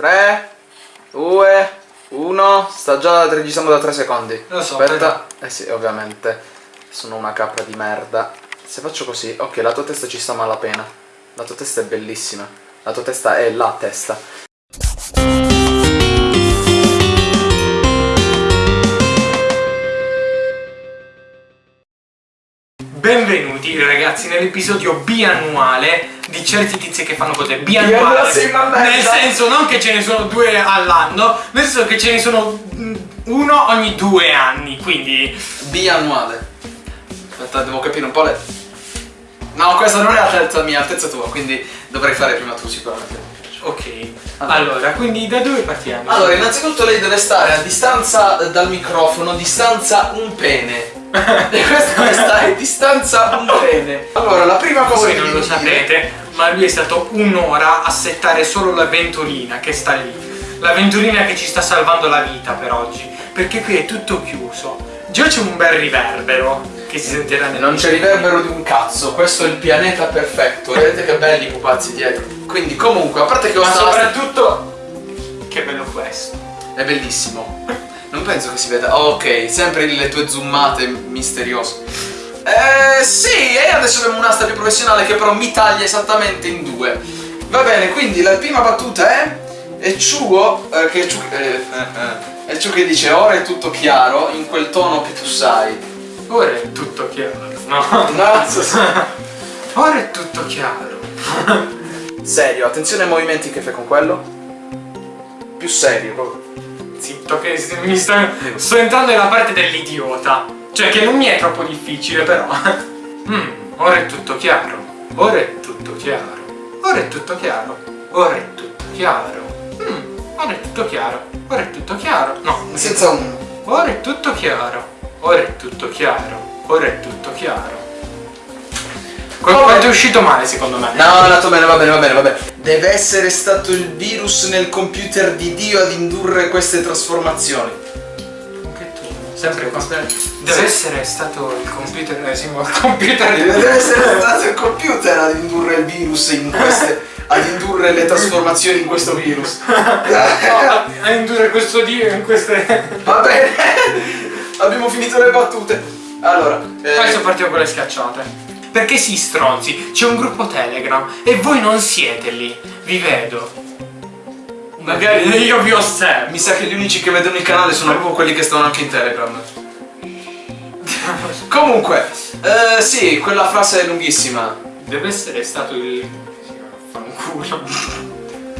3, 2, 1. Sta già registrando da 3 secondi. Lo so, Aspetta. Eh sì, ovviamente. Sono una capra di merda. Se faccio così, ok, la tua testa ci sta malapena. La tua testa è bellissima. La tua testa è la testa. Benvenuti ragazzi nell'episodio biannuale di certi tizi che fanno cose biannuali. Biannuale, sì. Nel senso non che ce ne sono due all'anno, nel senso che ce ne sono mm, uno ogni due anni, quindi Biannuale. Aspetta, devo capire un po' le... No, questa non è altezza mia, altezza tua, quindi dovrei fare prima tu sicuramente. ok. Allora, quindi da dove partiamo? Allora, innanzitutto lei deve stare a distanza dal microfono, distanza un pene. e questo è stare distanza un pene. Allora, la prima cosa voi che non devi lo sapete, ma lui è stato un'ora a settare solo la ventolina che sta lì. La ventolina che ci sta salvando la vita per oggi. Perché qui è tutto chiuso. Già c'è un bel riverbero che si sentirà nel Non c'è riverbero di un cazzo, questo è il pianeta perfetto. Vedete che belli i pupazzi dietro. Quindi, comunque, a parte che Ma questa lastra- soprattutto che bello questo. è bellissimo. Non penso che si veda. Oh, ok, sempre le tue zoomate misteriose. Eh sì, e adesso abbiamo un'asta più professionale che però mi taglia esattamente in due. Va bene, quindi la prima battuta è. E Ciugo, eh, che Ciu- eh, eh, eh, è Ciu che dice ora è tutto chiaro in quel tono che tu sai. Ora è tutto chiaro. No. No, Ora è tutto chiaro. Serio, attenzione ai movimenti che fai con quello. Più serio, proprio. Zitto che mi sto, sto entrando nella parte dell'idiota. Cioè che non mi è troppo difficile però. Mm, ora è tutto chiaro. Ora è tutto chiaro. Ora è tutto chiaro. Ora è tutto chiaro. Mm, ora è tutto chiaro. Ora è tutto chiaro. No, Senza un. ora è tutto chiaro. Ora è tutto chiaro. Ora è tutto chiaro. Quanto è uscito male secondo me. No, è andato bene, va bene, va bene, va bene. Deve essere stato il virus nel computer di Dio ad indurre queste trasformazioni. Anche tu. Sempre qua. Deve essere stato il computer, eh, sì, il computer Deve essere stato il computer ad indurre il virus in queste. ad indurre le trasformazioni in questo virus. a, a indurre questo dio in queste. Va bene. Abbiamo finito le battute. Allora, eh, Adesso partiamo con le schiacciate. Perché sì, stronzi, c'è un gruppo Telegram e voi non siete lì. Vi vedo. Magari io vi osservo. mi sa che gli unici che vedono il canale sono proprio quelli che stanno anche in Telegram. Comunque, eh, sì, quella frase è lunghissima. Deve essere stato il. Fanculo.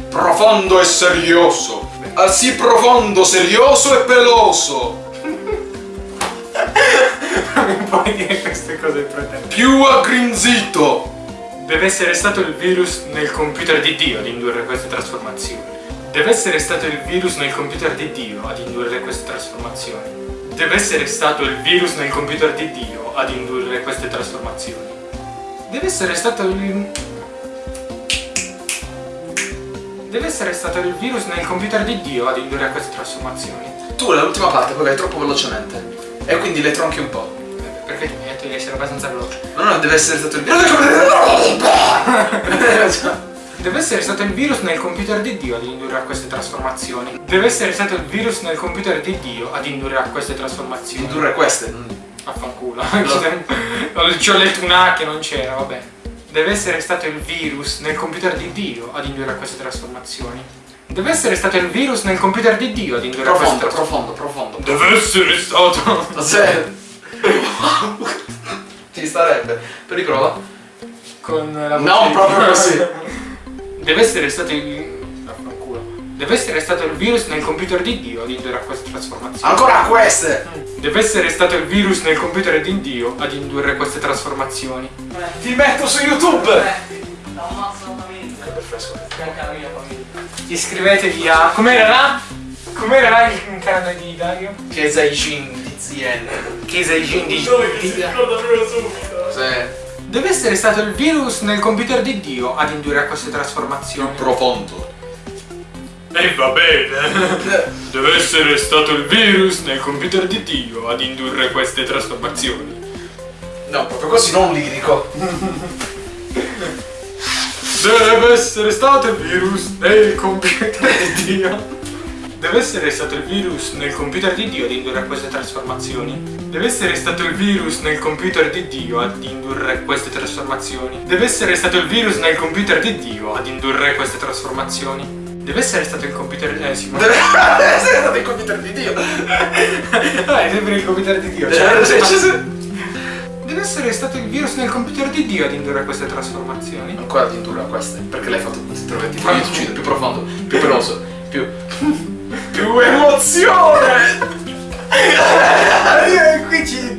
Profondo e serioso. Ah, sì, profondo, serioso e peloso. Non puoi dire queste cose pretese. Più aggrinzito. Deve essere stato il virus nel computer di Dio ad indurre queste trasformazioni. Deve essere stato il virus nel computer di Dio ad indurre queste trasformazioni. Deve essere stato il virus nel computer di Dio ad indurre queste trasformazioni. Deve essere stato il... Deve essere stato il virus nel computer di Dio ad indurre queste trasformazioni. Tu l'ultima parte poi vai troppo velocemente. E quindi le tronchi un po'. Eh, Perché tu mi hai detto di essere abbastanza veloce. Ma no, deve essere stato il Deve essere stato il virus nel computer di Dio ad indurre a queste trasformazioni. Deve essere stato il virus nel computer di Dio ad indurre a queste trasformazioni. Indurre queste. non- Affanculo. Ci ho letto un A che non c'era, vabbè. Deve essere stato il virus nel computer di Dio ad indurre a queste trasformazioni. Deve essere stato il virus nel computer di Dio ad indurre a queste Profondo, trasformazioni. profondo, profondo. Deve essere stato. Se... Ci starebbe. Per riprova? Con la voce Non di- proprio così. Deve essere stato il. Deve essere stato il virus nel computer di Dio ad indurre a queste trasformazioni. Ancora queste! Deve essere stato il virus nel computer di Dio ad indurre queste trasformazioni. Ti metto su YouTube! Iscrivetevi a. Com'era? Com'era il canale di Dario? Che sei Jin di ZN. Chiesa di di- Sì. Deve essere stato il virus nel computer di Dio ad indurre a queste trasformazioni. Profondo. E va bene. Deve essere stato il virus nel computer di Dio ad indurre queste trasformazioni. No, proprio così, non lirico. Deve essere stato il virus nel computer di Dio. Deve essere stato il virus nel computer di Dio ad indurre a queste trasformazioni. Deve essere stato il virus nel computer di Dio ad indurre queste trasformazioni. Deve essere stato il virus nel computer di Dio ad indurre queste trasformazioni. Deve essere stato il computer... Eh sì, ma... Deve essere stato il computer di Dio. Ah, è sempre il computer di Dio. Cioè, Cioè, sì. Deve essere stato il virus nel computer di Dio ad indurre queste trasformazioni. Ancora di indurre a queste, perché l'hai fatto ti trovi ti uccido, più profondo, più peloso, più. più emozione! Qui ci...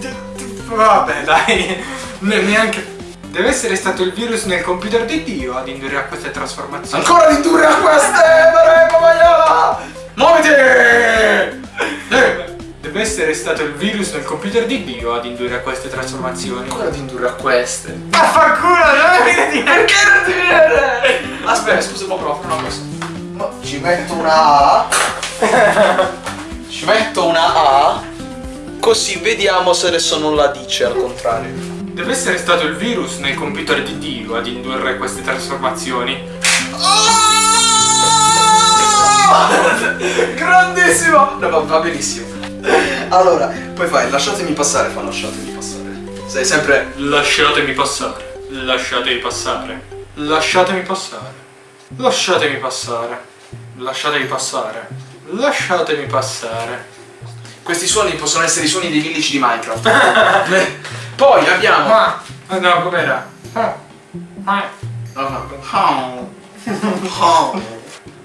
Vabbè, dai. Ne- Neanche... Deve essere stato il virus nel computer di Dio ad indurre a queste trasformazioni. Ancora di indurre a queste! Muoviti! Deve essere stato il virus nel computer di Dio ad indurre a queste trasformazioni. Ancora di indurre a queste. Vaffanculo, non mi dire Perché non ti viene? Aspetta, scusa, può provare una cosa. Ma ci metto una A. Ci metto una A. Così vediamo se adesso non la dice al contrario. Deve essere stato il virus nel computer di Dio ad indurre queste trasformazioni. Grandissimo! No, va benissimo. Allora, poi fai, lasciatemi passare, fa lasciatemi passare. Sei sempre. Lasciatemi passare. Lasciatemi passare. Lasciatemi passare. Lasciatemi passare. Lasciatemi passare. Lasciatemi passare. Questi suoni possono essere i suoni dei village di Minecraft. Poi abbiamo. Ma no, com'era? Ah. Ah. No, no. Oh. Oh.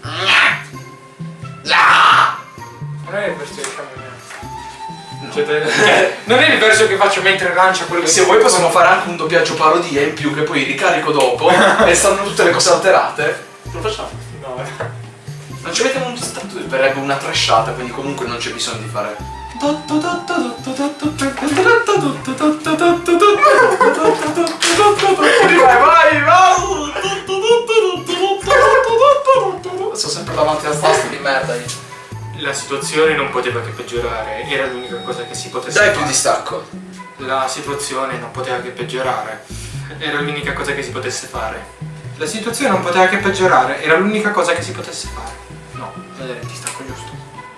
Ah. Non è il verso che faccio Cioè, non è il verso che faccio mentre lancia quello che Se vuoi possiamo fare anche un doppiaggio parodia in più che poi ricarico dopo e stanno tutte le cose alterate. Lo facciamo. No, Non ci mettiamo un tanto verrebbe una trashata, quindi comunque non c'è bisogno di fare. Vai, vai, vai! Sto sempre davanti alla tasta di merda io. La situazione non poteva che peggiorare, era l'unica cosa che si potesse Dai fare. più distacco. La situazione non poteva che peggiorare, era l'unica cosa che si potesse fare. La situazione non poteva che peggiorare, era l'unica cosa che si potesse fare. No, vedere, ti stacco giusto.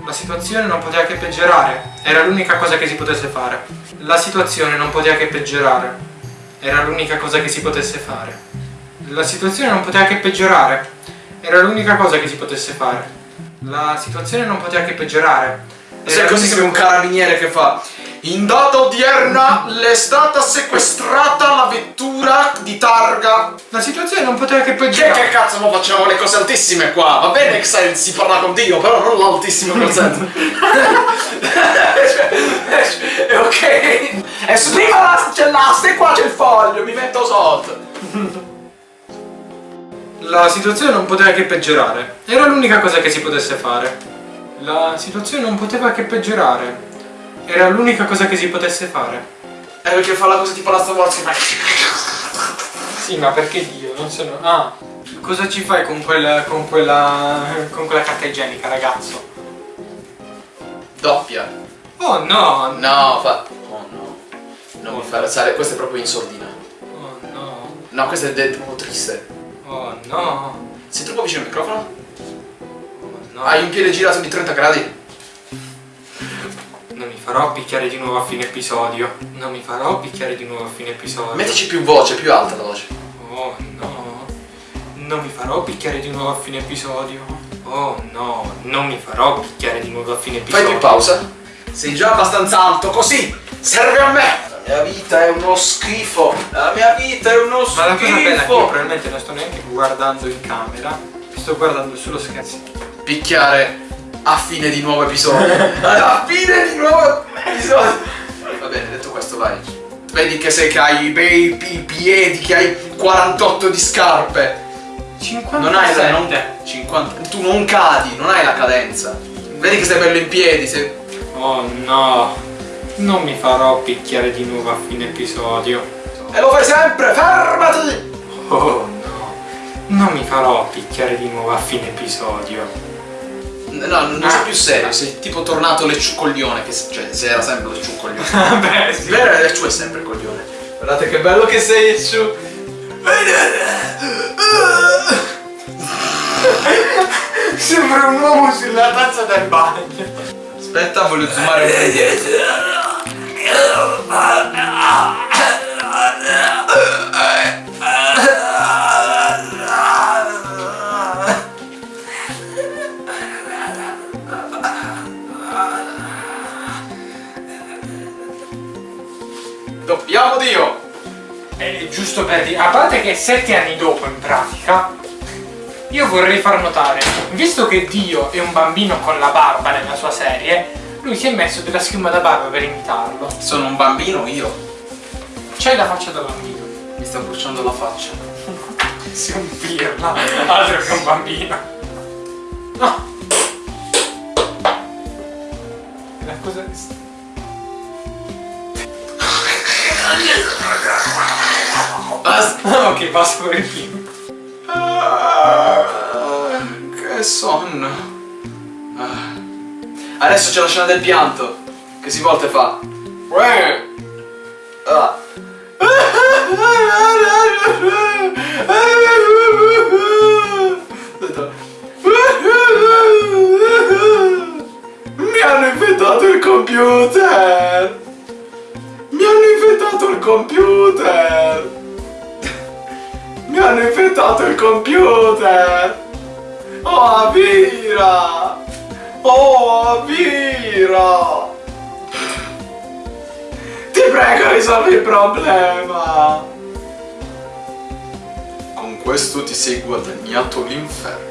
La situazione non poteva che peggiorare, era l'unica cosa che si potesse fare. La situazione non poteva che peggiorare, era l'unica cosa che si potesse fare. La situazione non poteva che peggiorare, era l'unica cosa che si potesse fare. La situazione non poteva che peggiorare. Se così sei un carabiniere che fa. In data odierna le è stata sequestrata la vettura di targa. La situazione non poteva che Che, peggiorare. che cazzo, mo facciamo le cose altissime qua. Va bene che sai, si parla con Dio, però non l'altissimo concetto. È ok. E su prima la- c'è l'asta e qua c'è il foglio, mi metto sotto. La situazione non poteva che peggiorare. Era l'unica cosa che si potesse fare. La situazione non poteva che peggiorare. Era l'unica cosa che si potesse fare. È perché fa la cosa tipo la stavolta ma... Sì, ma perché Dio? Non sono. Ah! Cosa ci fai con quella. con quella. con quella carta igienica, ragazzo? Doppia. Oh no! No, fa... Oh no. Non mi fare alzare, questo è proprio in sordina. Oh no! No, questo è proprio triste. Oh no! Sei troppo vicino al microfono? Oh no! Hai un piede girato di 30 gradi? Non mi farò picchiare di nuovo a fine episodio. Non mi farò picchiare di nuovo a fine episodio. Mettici più voce, più alta la voce. Oh no, non mi farò picchiare di nuovo a fine episodio. Oh no, non mi farò picchiare di nuovo a fine Fai episodio. più pausa. Sei già abbastanza alto, così serve a me. La mia vita è uno schifo. La mia vita è uno Ma la cosa bella è che io schifo. probabilmente non sto neanche guardando in camera, sto guardando sullo scherzo. Picchiare a fine di nuovo episodio. a fine di nuovo episodio. Va bene, detto questo, vai. Vedi che sei che hai i bei pi- piedi, che hai 48 di scarpe. 57. Non hai la non, 50. Tu non cadi, non hai la cadenza. Vedi che sei bello in piedi, sei. Oh no, non mi farò picchiare di nuovo a fine episodio. E lo fai sempre, fermati! Oh no, non mi farò picchiare di nuovo a fine episodio. No, non sei più serio, sei tipo tornato lecciucoglione, che cioè se era sempre lecciucoglione. Vabbè, sì. Vero, lecciu è sempre coglione. Guardate che bello che sei lecciu. Sembra un uomo sulla tazza del bagno. Aspetta, voglio zoomare un po' indietro. Doppiamo Dio! È giusto per dire, a parte che sette anni dopo in pratica, io vorrei far notare, visto che Dio è un bambino con la barba nella sua serie, lui si è messo della schiuma da barba per imitarlo. Sono un bambino io. C'hai la faccia da bambino. Mi sta bruciando la faccia. Sei un pirla, altro che un bambino. No. La cosa... Basta. ok, basta per il film. Ah, che sonno. Ah. Adesso c'è la scena del pianto. Che si volta e fa. Mi hanno inventato il computer! Mi hanno inventato il computer! Mi hanno inventato il computer! Oh, Avira! Oh, Avira! Ti prego, risolvi il problema! Con questo ti sei guadagnato l'inferno.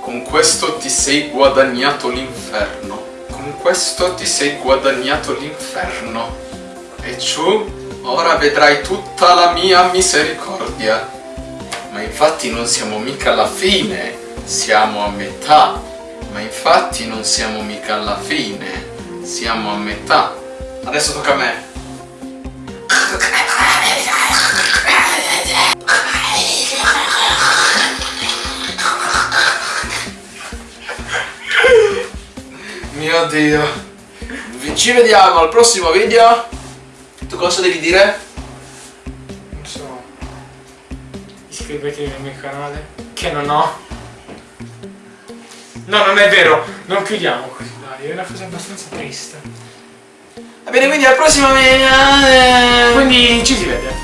Con questo ti sei guadagnato l'inferno. Con questo ti sei guadagnato l'inferno. E ciò ora vedrai tutta la mia misericordia. Ma infatti non siamo mica alla fine, siamo a metà. Ma infatti non siamo mica alla fine, siamo a metà. Adesso tocca a me. Mio dio. Ci vediamo al prossimo video. Tu cosa devi dire? Non so. Iscrivetevi al mio canale. Che non ho. No, non è vero. Non chiudiamo così, dai. È una cosa abbastanza triste. Va bene, quindi al prossimo video. Quindi ci si vede.